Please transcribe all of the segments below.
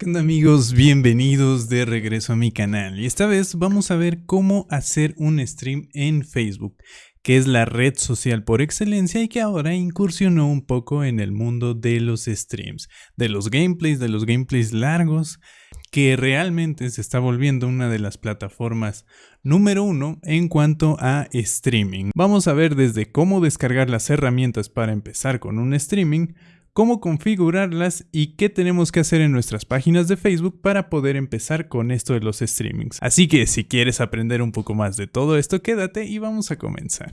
¿Qué onda amigos? Bienvenidos de regreso a mi canal y esta vez vamos a ver cómo hacer un stream en Facebook que es la red social por excelencia y que ahora incursionó un poco en el mundo de los streams, de los gameplays, de los gameplays largos, que realmente se está volviendo una de las plataformas número uno en cuanto a streaming. Vamos a ver desde cómo descargar las herramientas para empezar con un streaming, cómo configurarlas y qué tenemos que hacer en nuestras páginas de Facebook para poder empezar con esto de los streamings. Así que si quieres aprender un poco más de todo esto, quédate y vamos a comenzar.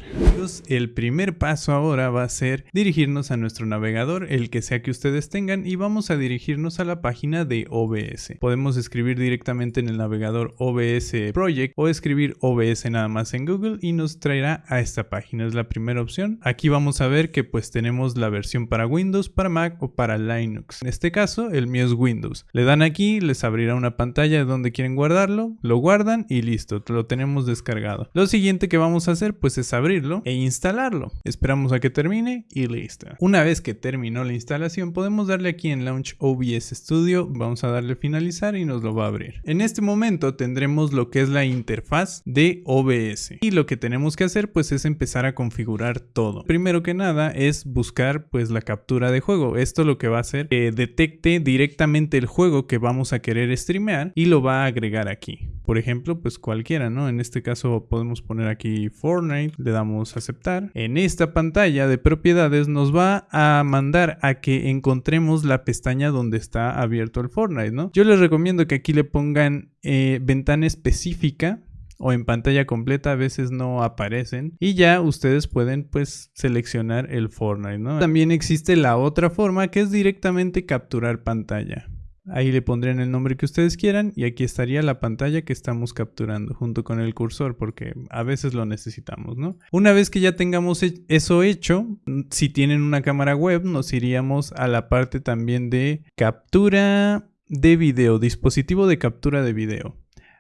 el primer paso ahora va a ser dirigirnos a nuestro navegador, el que sea que ustedes tengan, y vamos a dirigirnos a la página de OBS. Podemos escribir directamente en el navegador OBS Project o escribir OBS nada más en Google y nos traerá a esta página. Es la primera opción. Aquí vamos a ver que pues tenemos la versión para Windows, para Mac o para Linux. En este caso, el mío es Windows. Le dan aquí, les abrirá una pantalla de donde quieren guardarlo, lo guardan y listo, lo tenemos descargado. Lo siguiente que vamos a hacer pues es abrirlo e instalarlo. Esperamos a que termine y listo. Una vez que terminó la instalación, podemos darle aquí en Launch OBS Studio, vamos a darle finalizar y nos lo va a abrir. En este momento tendremos lo que es la interfaz de OBS y lo que tenemos que hacer pues es empezar a configurar todo. Primero que nada es buscar pues la captura de juego esto lo que va a hacer que detecte directamente el juego que vamos a querer streamear y lo va a agregar aquí. Por ejemplo, pues cualquiera, ¿no? En este caso podemos poner aquí Fortnite, le damos a aceptar. En esta pantalla de propiedades nos va a mandar a que encontremos la pestaña donde está abierto el Fortnite, ¿no? Yo les recomiendo que aquí le pongan eh, ventana específica o en pantalla completa a veces no aparecen y ya ustedes pueden pues seleccionar el Fortnite, ¿no? También existe la otra forma que es directamente capturar pantalla. Ahí le pondrían el nombre que ustedes quieran y aquí estaría la pantalla que estamos capturando junto con el cursor porque a veces lo necesitamos, ¿no? Una vez que ya tengamos eso hecho, si tienen una cámara web nos iríamos a la parte también de captura de video, dispositivo de captura de video.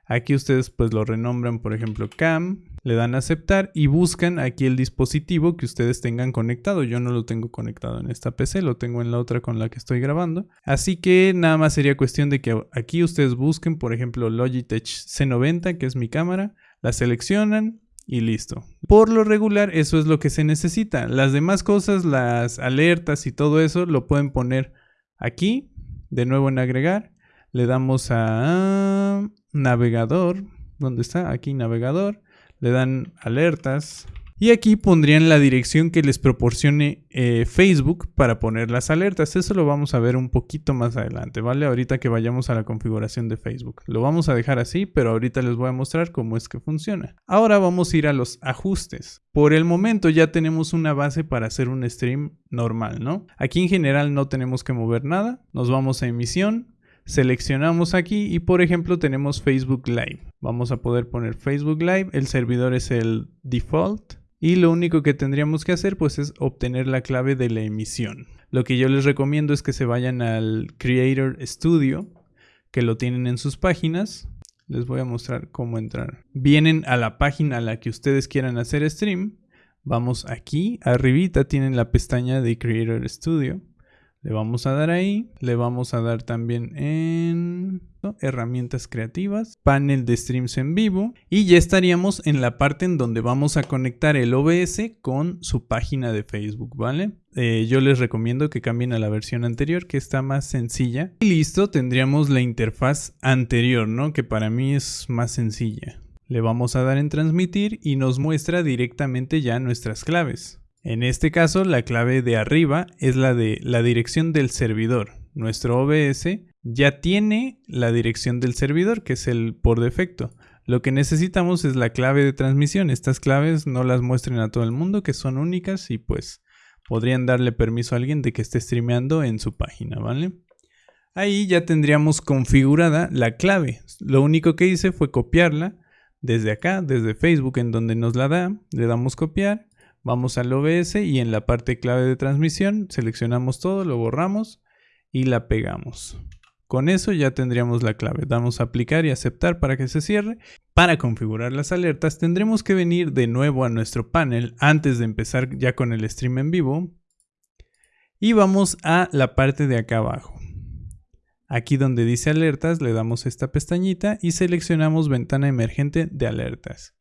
Aquí ustedes pues lo renombran, por ejemplo, cam, le dan a aceptar y buscan aquí el dispositivo que ustedes tengan conectado. Yo no lo tengo conectado en esta PC, lo tengo en la otra con la que estoy grabando. Así que nada más sería cuestión de que aquí ustedes busquen, por ejemplo, Logitech C90, que es mi cámara, la seleccionan, y listo. Por lo regular eso es lo que se necesita. Las demás cosas, las alertas y todo eso lo pueden poner aquí, de nuevo en agregar. Le damos a navegador, ¿dónde está? Aquí navegador, le dan alertas y aquí pondrían la dirección que les proporcione eh, Facebook para poner las alertas. Eso lo vamos a ver un poquito más adelante, ¿vale? Ahorita que vayamos a la configuración de Facebook. Lo vamos a dejar así, pero ahorita les voy a mostrar cómo es que funciona. Ahora vamos a ir a los ajustes. Por el momento ya tenemos una base para hacer un stream normal, ¿no? Aquí en general no tenemos que mover nada. Nos vamos a emisión, Seleccionamos aquí y por ejemplo tenemos Facebook Live. Vamos a poder poner Facebook Live, el servidor es el default y lo único que tendríamos que hacer pues es obtener la clave de la emisión. Lo que yo les recomiendo es que se vayan al Creator Studio, que lo tienen en sus páginas. Les voy a mostrar cómo entrar. Vienen a la página a la que ustedes quieran hacer stream. Vamos aquí, arribita tienen la pestaña de Creator Studio. Le vamos a dar ahí, le vamos a dar también en herramientas creativas, panel de streams en vivo y ya estaríamos en la parte en donde vamos a conectar el OBS con su página de Facebook, ¿vale? Eh, yo les recomiendo que cambien a la versión anterior que está más sencilla y listo, tendríamos la interfaz anterior, ¿no? Que para mí es más sencilla. Le vamos a dar en transmitir y nos muestra directamente ya nuestras claves. En este caso, la clave de arriba es la de la dirección del servidor. Nuestro OBS ya tiene la dirección del servidor, que es el por defecto. Lo que necesitamos es la clave de transmisión. Estas claves no las muestren a todo el mundo, que son únicas y pues podrían darle permiso a alguien de que esté streameando en su página, ¿vale? Ahí ya tendríamos configurada la clave. Lo único que hice fue copiarla desde acá, desde Facebook, en donde nos la da. Le damos copiar Vamos al OBS y en la parte clave de transmisión seleccionamos todo, lo borramos y la pegamos. Con eso ya tendríamos la clave. Damos a aplicar y aceptar para que se cierre. Para configurar las alertas tendremos que venir de nuevo a nuestro panel antes de empezar ya con el stream en vivo. Y vamos a la parte de acá abajo. Aquí donde dice alertas le damos esta pestañita y seleccionamos ventana emergente de alertas.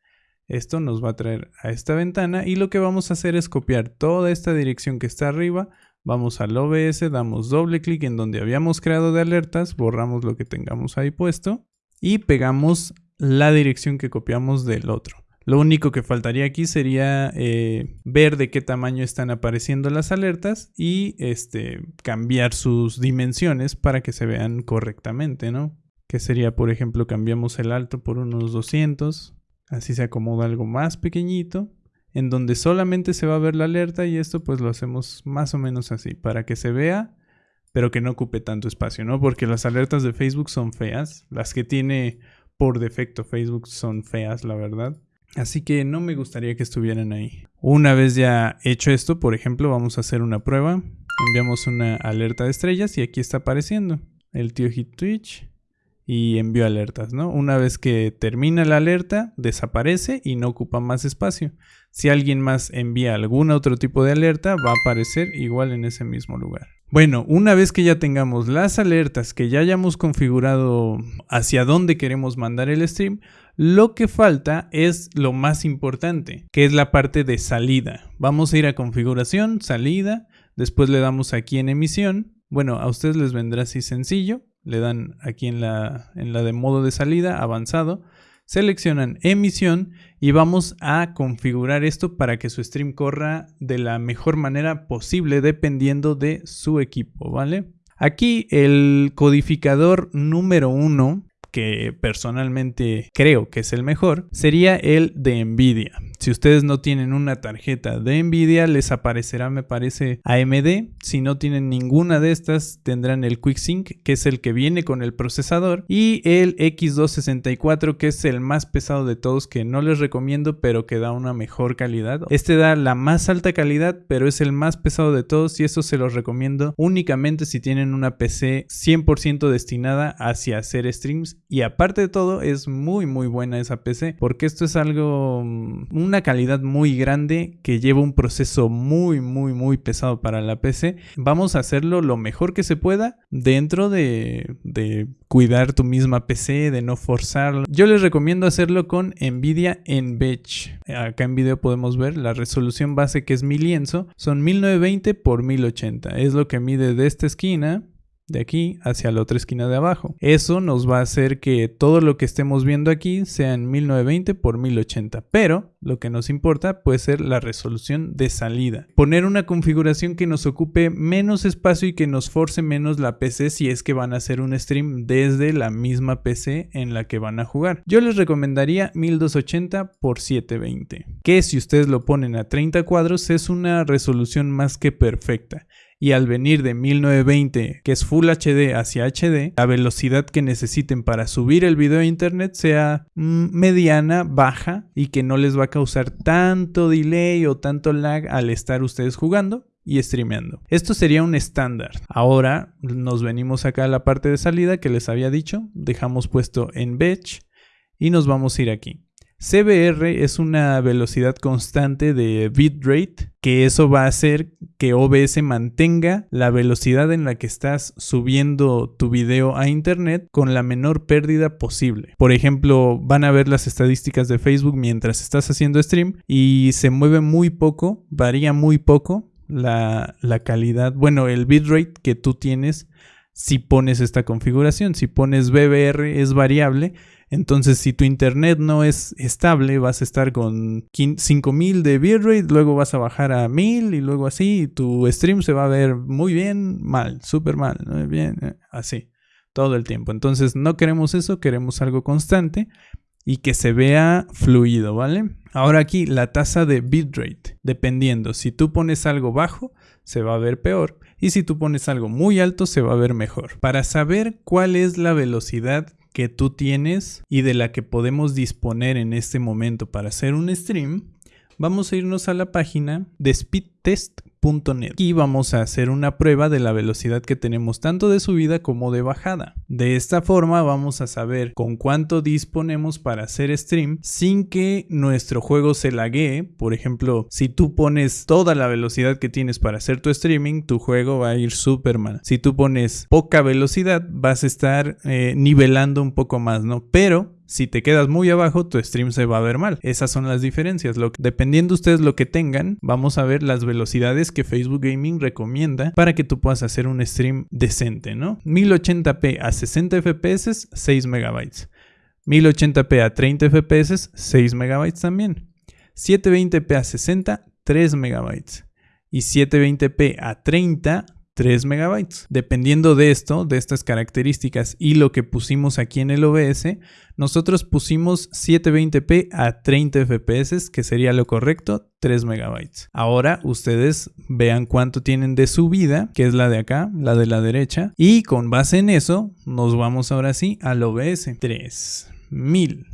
Esto nos va a traer a esta ventana y lo que vamos a hacer es copiar toda esta dirección que está arriba, vamos al OBS, damos doble clic en donde habíamos creado de alertas, borramos lo que tengamos ahí puesto y pegamos la dirección que copiamos del otro. Lo único que faltaría aquí sería eh, ver de qué tamaño están apareciendo las alertas y este, cambiar sus dimensiones para que se vean correctamente, ¿no? Que sería, por ejemplo, cambiamos el alto por unos 200, así se acomoda algo más pequeñito, en donde solamente se va a ver la alerta y esto pues lo hacemos más o menos así, para que se vea, pero que no ocupe tanto espacio, ¿no? Porque las alertas de Facebook son feas, las que tiene por defecto Facebook son feas, la verdad. Así que no me gustaría que estuvieran ahí. Una vez ya hecho esto, por ejemplo, vamos a hacer una prueba. Enviamos una alerta de estrellas y aquí está apareciendo el tío Hit Twitch y envió alertas, ¿no? Una vez que termina la alerta, desaparece y no ocupa más espacio. Si alguien más envía algún otro tipo de alerta, va a aparecer igual en ese mismo lugar. Bueno, una vez que ya tengamos las alertas, que ya hayamos configurado hacia dónde queremos mandar el stream, lo que falta es lo más importante, que es la parte de salida. Vamos a ir a configuración, salida, después le damos aquí en emisión. Bueno, a ustedes les vendrá así sencillo. Le dan aquí en la, en la de modo de salida, avanzado. Seleccionan emisión y vamos a configurar esto para que su stream corra de la mejor manera posible dependiendo de su equipo, ¿vale? Aquí el codificador número uno que personalmente creo que es el mejor, sería el de Nvidia. Si ustedes no tienen una tarjeta de Nvidia, les aparecerá, me parece, AMD. Si no tienen ninguna de estas, tendrán el QuickSync, que es el que viene con el procesador, y el X264, que es el más pesado de todos, que no les recomiendo, pero que da una mejor calidad. Este da la más alta calidad, pero es el más pesado de todos, y eso se los recomiendo únicamente si tienen una PC 100% destinada hacia hacer streams. Y aparte de todo, es muy, muy buena esa PC, porque esto es algo mm, una calidad muy grande que lleva un proceso muy muy muy pesado para la PC. Vamos a hacerlo lo mejor que se pueda dentro de, de cuidar tu misma PC, de no forzarlo. Yo les recomiendo hacerlo con Nvidia Envech. Acá en video podemos ver la resolución base que es mi lienzo. Son 1920 x 1080. Es lo que mide de esta esquina de aquí hacia la otra esquina de abajo. Eso nos va a hacer que todo lo que estemos viendo aquí sea en 1920 por 1080, pero lo que nos importa puede ser la resolución de salida. Poner una configuración que nos ocupe menos espacio y que nos force menos la PC si es que van a hacer un stream desde la misma PC en la que van a jugar. Yo les recomendaría 1280 por 720, que si ustedes lo ponen a 30 cuadros es una resolución más que perfecta y al venir de 1920, que es Full HD hacia HD, la velocidad que necesiten para subir el video a internet sea mm, mediana, baja y que no les va a causar tanto delay o tanto lag al estar ustedes jugando y streameando. Esto sería un estándar. Ahora nos venimos acá a la parte de salida que les había dicho, dejamos puesto en batch y nos vamos a ir aquí. CBR es una velocidad constante de bitrate, que eso va a hacer que OBS mantenga la velocidad en la que estás subiendo tu video a internet con la menor pérdida posible. Por ejemplo, van a ver las estadísticas de Facebook mientras estás haciendo stream y se mueve muy poco, varía muy poco la, calidad, bueno, el bitrate que tú tienes si pones esta configuración. Si pones BBR es variable entonces, si tu internet no es estable, vas a estar con 5000 de bitrate, luego vas a bajar a 1000 y luego así, y tu stream se va a ver muy bien, mal, súper mal, bien, eh, así, todo el tiempo. Entonces, no queremos eso, queremos algo constante y que se vea fluido, ¿vale? Ahora aquí la tasa de bitrate, dependiendo, si tú pones algo bajo, se va a ver peor y si tú pones algo muy alto, se va a ver mejor. Para saber cuál es la velocidad que tú tienes y de la que podemos disponer en este momento para hacer un stream, vamos a irnos a la página de speedtest.net y vamos a hacer una prueba de la velocidad que tenemos tanto de subida como de bajada. De esta forma vamos a saber con cuánto disponemos para hacer stream sin que nuestro juego se laguee. Por ejemplo, si tú pones toda la velocidad que tienes para hacer tu streaming, tu juego va a ir súper mal. Si tú pones poca velocidad, vas a estar eh, nivelando un poco más, ¿no? Pero si te quedas muy abajo, tu stream se va a ver mal. Esas son las diferencias. Lo, dependiendo ustedes lo que tengan, vamos a ver las velocidades que Facebook Gaming recomienda para que tú puedas hacer un stream decente, ¿no? 1080p a 60 fps, 6 megabytes. 1080p a 30 fps, 6 megabytes también. 720p a 60, 3 megabytes. Y 720p a 30, 3 megabytes. Dependiendo de esto, de estas características y lo que pusimos aquí en el OBS, nosotros pusimos 720p a 30 fps, que sería lo correcto, 3 megabytes. Ahora ustedes vean cuánto tienen de subida, que es la de acá, la de la derecha, y con base en eso nos vamos ahora sí al OBS. 3000,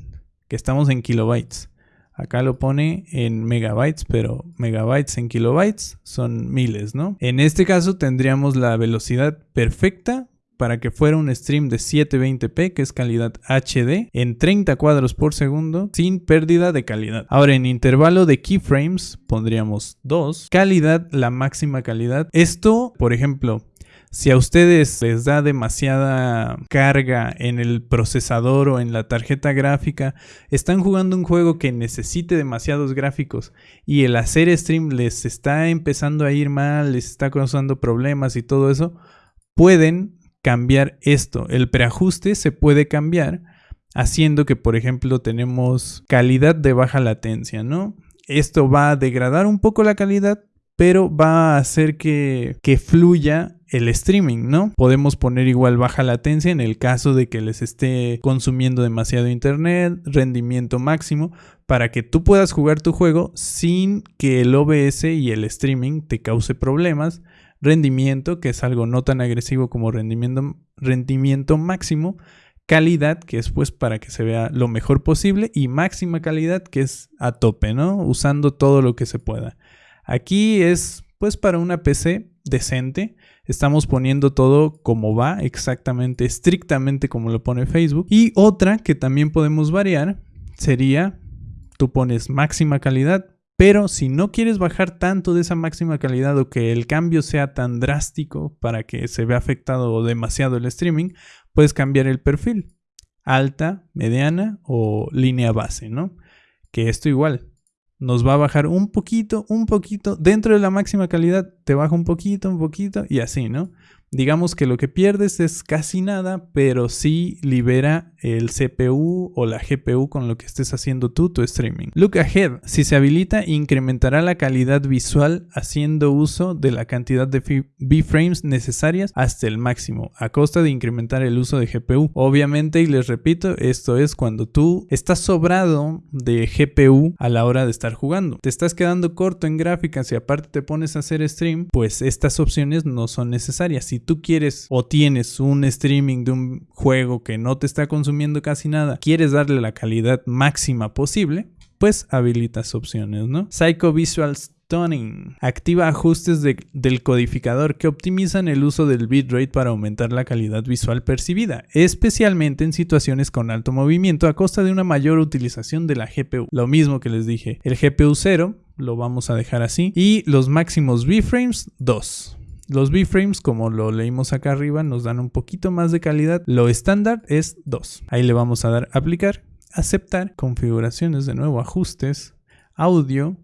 que estamos en kilobytes. Acá lo pone en megabytes, pero megabytes en kilobytes son miles, ¿no? En este caso tendríamos la velocidad perfecta para que fuera un stream de 720p, que es calidad HD, en 30 cuadros por segundo, sin pérdida de calidad. Ahora, en intervalo de keyframes pondríamos 2. Calidad, la máxima calidad. Esto, por ejemplo, si a ustedes les da demasiada carga en el procesador o en la tarjeta gráfica, están jugando un juego que necesite demasiados gráficos y el hacer stream les está empezando a ir mal, les está causando problemas y todo eso, pueden cambiar esto. El preajuste se puede cambiar haciendo que, por ejemplo, tenemos calidad de baja latencia, ¿no? Esto va a degradar un poco la calidad, pero va a hacer que, que fluya el streaming, ¿no? Podemos poner igual baja latencia en el caso de que les esté consumiendo demasiado internet, rendimiento máximo, para que tú puedas jugar tu juego sin que el OBS y el streaming te cause problemas. Rendimiento, que es algo no tan agresivo como rendimiento, rendimiento máximo. Calidad, que es pues para que se vea lo mejor posible. Y máxima calidad, que es a tope, ¿no? Usando todo lo que se pueda. Aquí es pues para una PC decente Estamos poniendo todo como va, exactamente, estrictamente como lo pone Facebook. Y otra que también podemos variar sería, tú pones máxima calidad, pero si no quieres bajar tanto de esa máxima calidad o que el cambio sea tan drástico para que se vea afectado demasiado el streaming, puedes cambiar el perfil. Alta, mediana o línea base, ¿no? Que esto igual, nos va a bajar un poquito, un poquito, dentro de la máxima calidad te baja un poquito, un poquito y así, ¿no? digamos que lo que pierdes es casi nada, pero sí libera el CPU o la GPU con lo que estés haciendo tú tu streaming. Look ahead, si se habilita incrementará la calidad visual haciendo uso de la cantidad de B-frames necesarias hasta el máximo, a costa de incrementar el uso de GPU. Obviamente, y les repito, esto es cuando tú estás sobrado de GPU a la hora de estar jugando. Te estás quedando corto en gráficas y aparte te pones a hacer pues estas opciones no son necesarias. Si tú quieres o tienes un streaming de un juego que no te está consumiendo casi nada, quieres darle la calidad máxima posible, pues habilitas opciones, ¿no? Psycho Visual Activa ajustes del codificador que optimizan el uso del bitrate para aumentar la calidad visual percibida, especialmente en situaciones con alto movimiento a costa de una mayor utilización de la GPU. Lo mismo que les dije, el GPU 0 lo vamos a dejar así y los máximos B-frames 2. Los B-frames, como lo leímos acá arriba, nos dan un poquito más de calidad. Lo estándar es 2. Ahí le vamos a dar aplicar, aceptar, configuraciones de nuevo, ajustes, audio.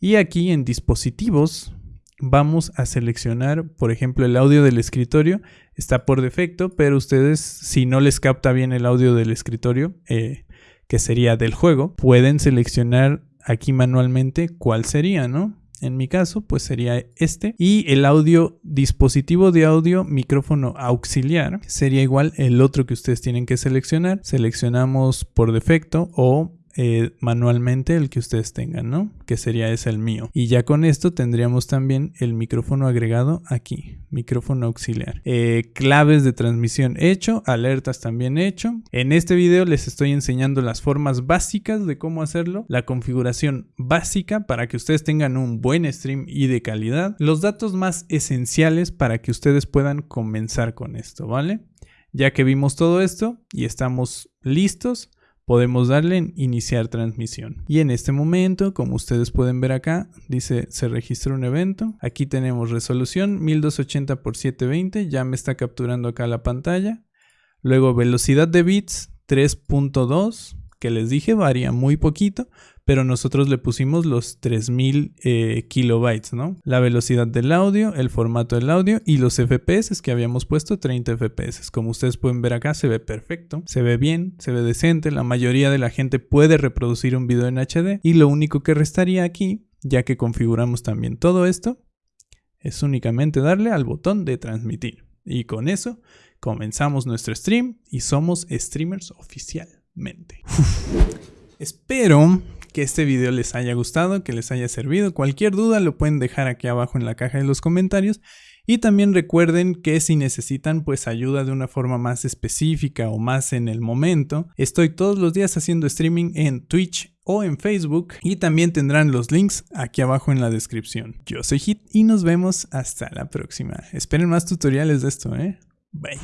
Y aquí en dispositivos vamos a seleccionar, por ejemplo, el audio del escritorio. Está por defecto, pero ustedes, si no les capta bien el audio del escritorio, eh, que sería del juego, pueden seleccionar aquí manualmente cuál sería, ¿no? En mi caso, pues sería este. Y el audio, dispositivo de audio, micrófono auxiliar, sería igual el otro que ustedes tienen que seleccionar. Seleccionamos por defecto o eh, manualmente el que ustedes tengan, ¿no? Que sería ese el mío. Y ya con esto tendríamos también el micrófono agregado aquí, micrófono auxiliar. Eh, claves de transmisión hecho, alertas también hecho. En este video les estoy enseñando las formas básicas de cómo hacerlo, la configuración básica para que ustedes tengan un buen stream y de calidad, los datos más esenciales para que ustedes puedan comenzar con esto, ¿vale? Ya que vimos todo esto y estamos listos, podemos darle en iniciar transmisión. Y en este momento, como ustedes pueden ver acá, dice se registra un evento. Aquí tenemos resolución 1280 x 720, ya me está capturando acá la pantalla. Luego velocidad de bits 3.2, que les dije varía muy poquito, pero nosotros le pusimos los 3000 eh, kilobytes, ¿no? La velocidad del audio, el formato del audio y los FPS que habíamos puesto 30 FPS. Como ustedes pueden ver acá, se ve perfecto, se ve bien, se ve decente. La mayoría de la gente puede reproducir un video en HD y lo único que restaría aquí, ya que configuramos también todo esto, es únicamente darle al botón de transmitir. Y con eso comenzamos nuestro stream y somos streamers oficialmente. Espero que este video les haya gustado, que les haya servido. Cualquier duda lo pueden dejar aquí abajo en la caja de los comentarios. Y también recuerden que si necesitan pues ayuda de una forma más específica o más en el momento, estoy todos los días haciendo streaming en Twitch o en Facebook y también tendrán los links aquí abajo en la descripción. Yo soy Hit y nos vemos hasta la próxima. Esperen más tutoriales de esto, ¿eh? Bye.